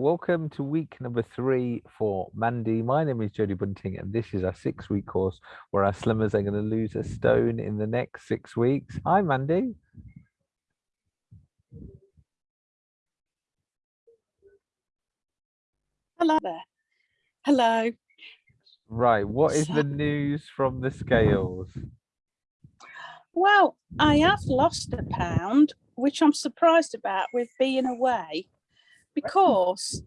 Welcome to week number three for Mandy. My name is Jodie Bunting, and this is our six week course where our slimmers are going to lose a stone in the next six weeks. Hi, Mandy. Hello there. Hello. Right, what is the news from the scales? Well, I have lost a pound, which I'm surprised about with being away because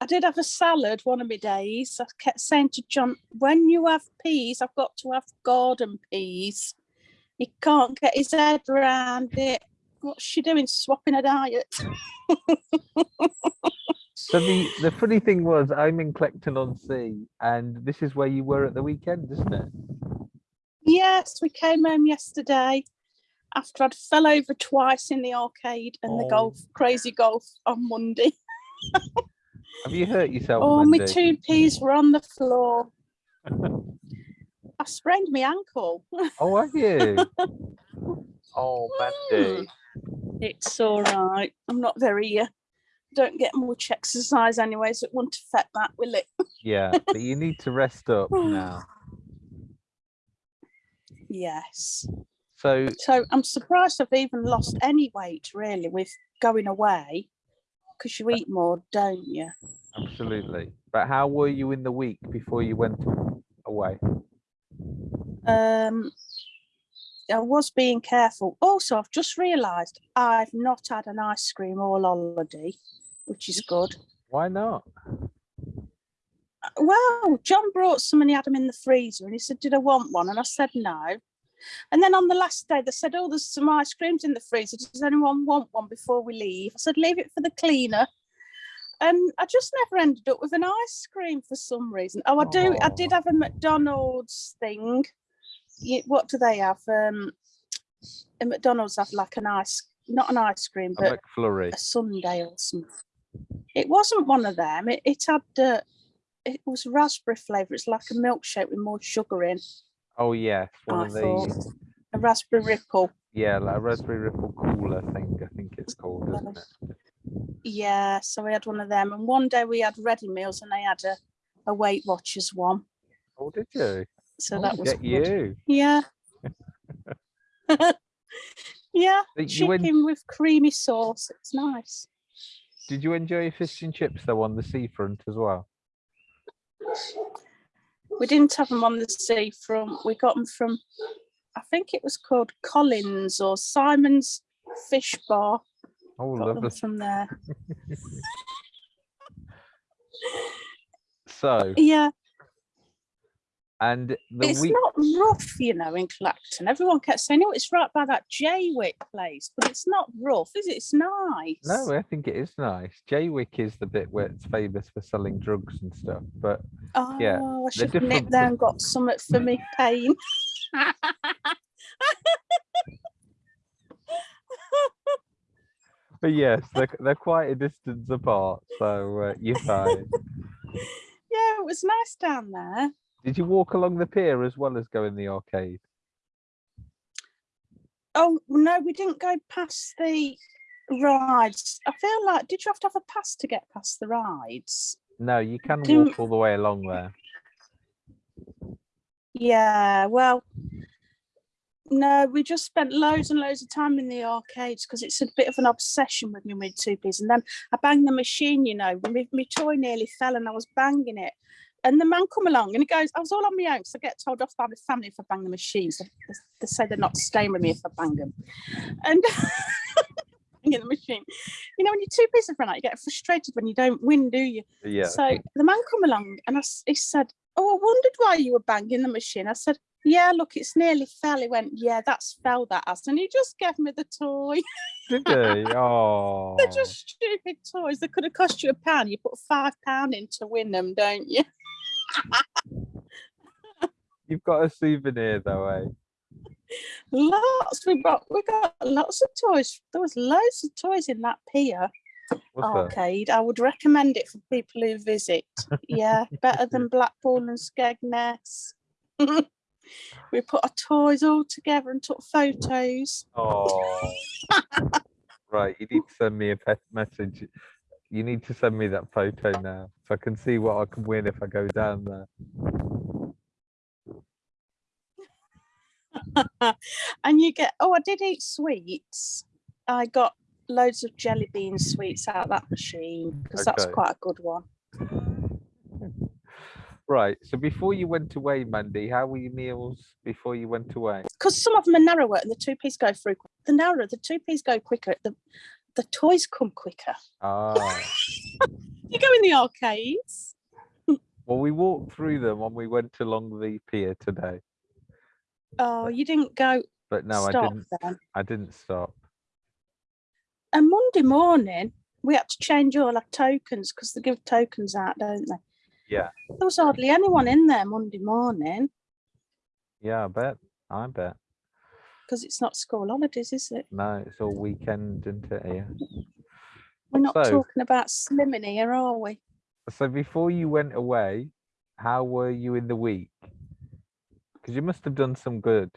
I did have a salad one of my days. I kept saying to John, when you have peas, I've got to have garden peas. He can't get his head around it. What's she doing? Swapping a diet. So the, the funny thing was I'm in Clacton on Sea, and this is where you were at the weekend, isn't it? yes, we came home yesterday after I'd fell over twice in the arcade and the Oh. golf, crazy golf on Monday. Have you hurt yourself, Oh, my two peas were on the floor. I sprained my ankle. Oh, have you? oh, Mandy. It's all right. I'm not very, uh, don't get much exercise anyway, so it won't affect that, will it? Yeah, but you need to rest up now. Yes. So So I'm surprised I've even lost any weight really with going away because you eat more, don't you? absolutely. But how were you in the week before you went away? Um, I was being careful. Also, I've just realised I've not had an ice cream all holiday, which is good. Why not? well, John brought some and he had them in the freezer and he said, Did I want one? And I said, No. And then on the last day, they said, Oh, there's some ice creams in the freezer. Does anyone want one before we leave? I said, Leave it for the cleaner. And I just never ended up with an ice cream for some reason. Oh, I do. I did have a McDonald's thing. What do they have? Um, a McDonald's have like an ice, not an ice cream, A but McFlurry. a sundae or something. It wasn't one of them. It, it had uh, it was raspberry flavour. It's like a milkshake with more sugar in. Oh yes, one I of these. a raspberry ripple. yeah, like a raspberry ripple cooler thing. I think it's called, isn't it? Yeah, so we had one of them. And one day we had ready meals, and they had a, a Weight Watchers one. Oh, did you? So Oh, that was get good. you. Yeah. yeah, Did chicken with creamy sauce. It's nice. did you enjoy your fish and chips though on the seafront as well? We didn't have them on the seafront. We got them from, I think it was called Collins or Simon's Fish Bar. Oh, Got them lovely. from there. So, Yeah, and the it's week. not rough, you know, in Clacton. Everyone kept saying, "Oh, it's right by that Jaywick place," but it's not rough, is it? It's nice. No, I think it is nice. Jaywick is the bit where it's famous for selling drugs and stuff, but Oh, yeah, I should have different nipped there and got something for me pain. but yes, they're they're quite a distance apart, so uh, you're fine. yeah, it was nice down there. Did you walk along the pier as well as go in the arcade? Oh no, we didn't go past the rides. I feel like did you have to have a pass to get past the rides? No, you can Didn't- walk all the way along there. Yeah, well, no, we just spent loads and loads of time in the arcades because it's a bit of an obsession with me with two piece. And then I banged the machine, you know, my, my toy nearly fell and I was banging it. And the man come along and he goes, oh, I was all on my own, so I get told off by my family if I bang the machines. They- they say they're not staying with me if I bang them. And banging the machine. You know, when you're two pieces of out, you get frustrated when you don't win, do you? Yeah. So the man come along and I, he said, "Oh, I wondered why you were banging the machine." I said, "Yeah, look, it's nearly fell." He went, "Yeah, that's fell that has," and he just gave me the toy. Did they? Oh. They're just stupid toys. They could have cost you a pound. You put five pound in to win them, don't you? You've got a souvenir though, eh? Lots. We got we got lots of toys. There was loads of toys in that pier arcade. I would recommend it for people who visit. Yeah, better than Blackpool and Skegness. we put our toys all together and took photos. Oh. right, you need to send me a pet message You need to send me that photo now so I can see what I can win if I go down there. and you get oh i did eat sweets i got loads of jelly bean sweets out of that machine because that's quite a good one Right. So before you went away, Mandy, how were your meals before you went away? because some of them are narrower and the two piece go through the narrower the two piece go quicker the the toys come quicker Ah, you go in the arcades well, we walked through them when we went along the pier today. oh you didn't go But no, I didn't. then I didn't stop. and monday morning we had to change all our tokens because they give tokens out don't they Yeah. there was hardly anyone in there monday morning Yeah, I bet. I bet. Because it's not school holidays is it No, it's all weekend isn't it? here. we're not So- talking about slimming here are we So before you went away, how were you in the week? Because you must have done some good.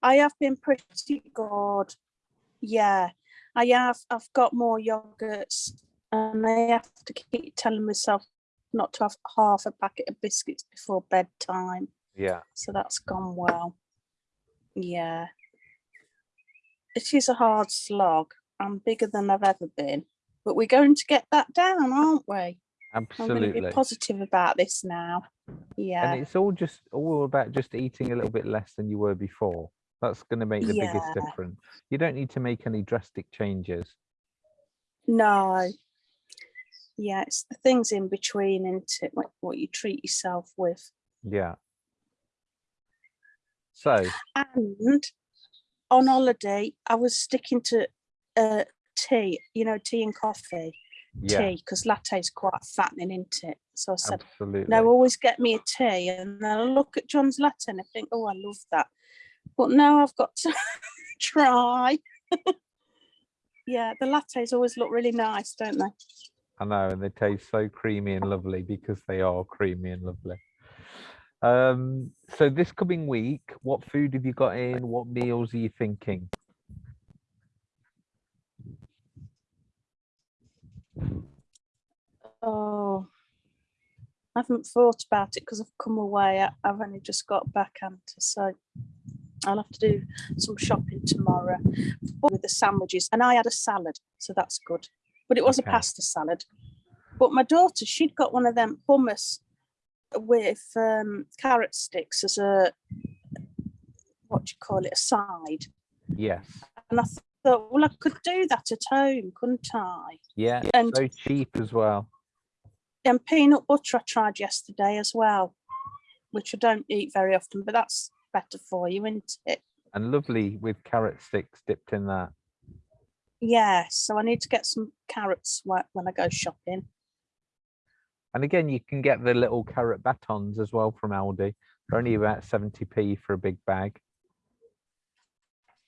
I have been pretty good. Yeah, I have. I've got more yogurts, and I have to keep telling myself not to have half a packet of biscuits before bedtime. Yeah. So that's gone well. Yeah, it is a hard slog. I'm bigger than I've ever been, but we're going to get that down, aren't we? I'm going to Absolutely. be positive about this now. Yeah. And it's all just all about just eating a little bit less than you were before. That's going to make the biggest difference. You don't need to make any drastic changes. No. Yeah, it's the things in between, isn't it? What, what you treat yourself with. Yeah. So, And on holiday, I was sticking to uh, tea, you know, tea and coffee, yeah, tea, because latte is quite fattening, isn't it? So I said, absolutely. no, always get me a tea. And then I look at John's latte and I think, oh, I love that. But now I've got to try. yeah, the lattes always look really nice, don't they? I know, and they taste so creamy and lovely because they are creamy and lovely. Um, so this coming week, what food have you got in? What meals are you thinking? Oh, I haven't thought about it because I've come away. I've only just got back, Anta, so I'll have to do some shopping tomorrow with the sandwiches. And I had a salad, so that's good. But it was Okay. a pasta salad. But my daughter, she'd got one of them hummus with um, carrot sticks as a what do you call it, a side. Yes. And I thought, well, I could do that at home, couldn't I? Yeah. And So cheap as well. and peanut butter I tried yesterday as well, which I don't eat very often, but that's better for you, isn't it? And lovely with carrot sticks dipped in that. Yeah, so I need to get some carrots when I go shopping. And again, you can get the little carrot batons as well from Aldi. They're only about 70p for a big bag.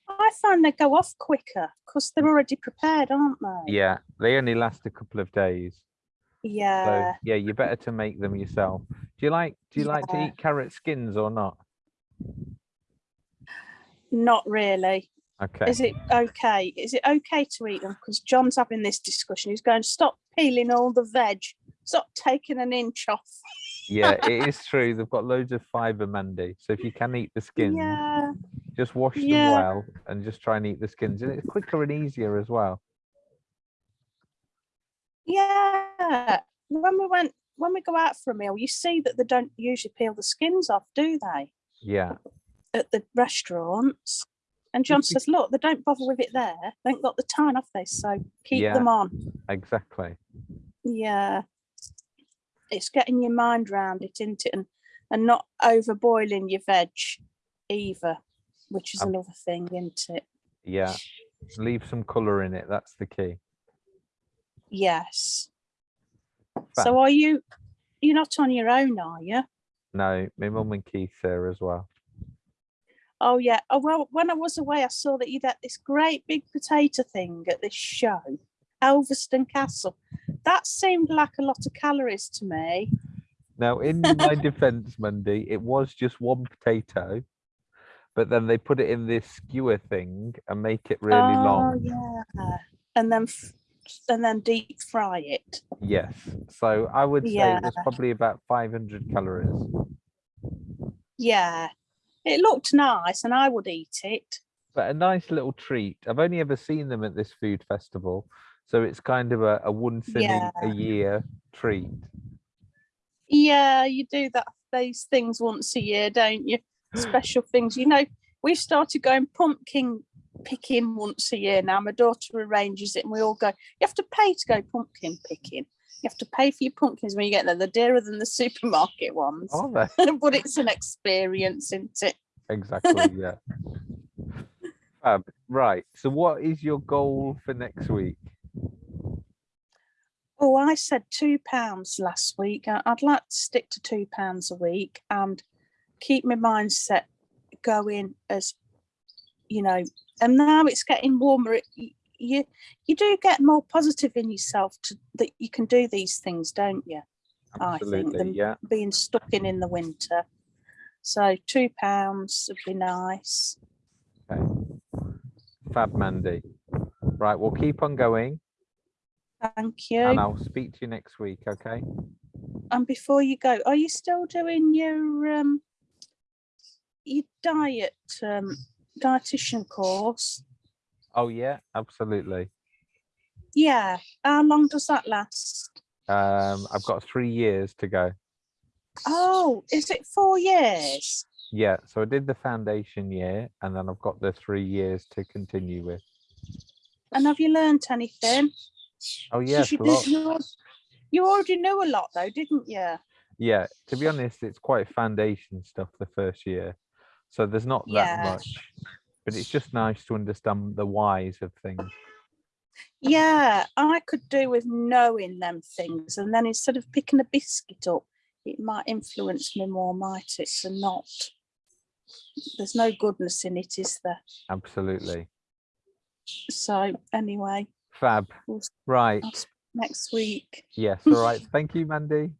I find they go off quicker because they're already prepared, aren't they? Yeah, they only last a couple of days. So Yeah. yeah, you're better to make them yourself. Do you like do you like to eat carrot skins or not? Not really. Okay. Is it okay? Is it okay to eat them? Because John's having this discussion. He's going, to stop peeling all the veg. Stop taking an inch off. yeah, it is true. They've got loads of fiber, Mandy. So if you can eat the skins, Yeah. just wash them Yeah. well and just try and eat the skins. And it's quicker and easier as well. Yeah. When we went, when we go out for a meal, you see that they don't usually peel the skins off, do they? Yeah, At the restaurants. And John says, look, they don't bother with it there. They ain't got the time, have they? So keep Yeah. them on. exactly. Yeah. It's getting your mind round it, isn't it? And and not overboiling your veg either, which is Um, another thing, isn't it? Yeah. Leave some colour in it. That's the key. Yes. Fab. So are you you're not on your own, are you? No, my mum and Keith there as well. Oh yeah. Oh well, when I was away, I saw that you'd had this great big potato thing at this show, Elvaston Castle. That seemed like a lot of calories to me. Now, in my defense, Monday, it was just one potato, but then they put it in this skewer thing and make it really oh long. yeah. And then and then deep fry it. Yes. So I would say Yeah. there's probably about 500 calories. Yeah, it looked nice, and I would eat it. But a nice little treat. I've only ever seen them at this food festival. So it's kind of a, a once in a, a Yeah. year treat. Yeah, you do that these things once a year, don't you? Special things. You know, we've started going pumpkin picking once a year now. My daughter arranges it and we all go. You have to pay to go pumpkin picking. You have to pay for your pumpkins when you get there. They're dearer than the supermarket ones. Are they? but it's an experience, isn't it? Exactly, yeah. Fab. Right. So what is your goal for next week? Oh, I said two pounds last week. I'd like to stick to two pounds a week and keep my mindset going as you know. And now it's getting warmer. it- You you do get more positive in yourself to that you can do these things, don't you? I think Absolutely, yeah. Being stuck in in the winter. So two pounds would be nice. Okay. Fab Mandy. Right, we'll keep on going Thank you. and I'll speak to you next week, okay? And before you go, are you still doing your um your diet um dietitian course? Oh yeah, absolutely. Yeah. How long does that last? Um, I've got three years to go. Oh, is it four years? Yeah, so I did the foundation year and then I've got the three years to continue with. And have you learnt anything? Oh yes, did- you, you already knew a lot though, didn't you? Yeah, to be honest, it's quite foundation stuff the first year. So there's not that Yeah. much, but it's just nice to understand the whys of things. Yeah, I could do with knowing them things, and then instead of picking a biscuit up, it might influence me more, might it? So not. There's no goodness in it, is there? Absolutely. So anyway, Fab. We'll Right. Next week. Yes. All right. Thank you, Mandy.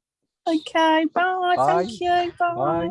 Okay, bye. Bye. Thank you. Bye. Bye.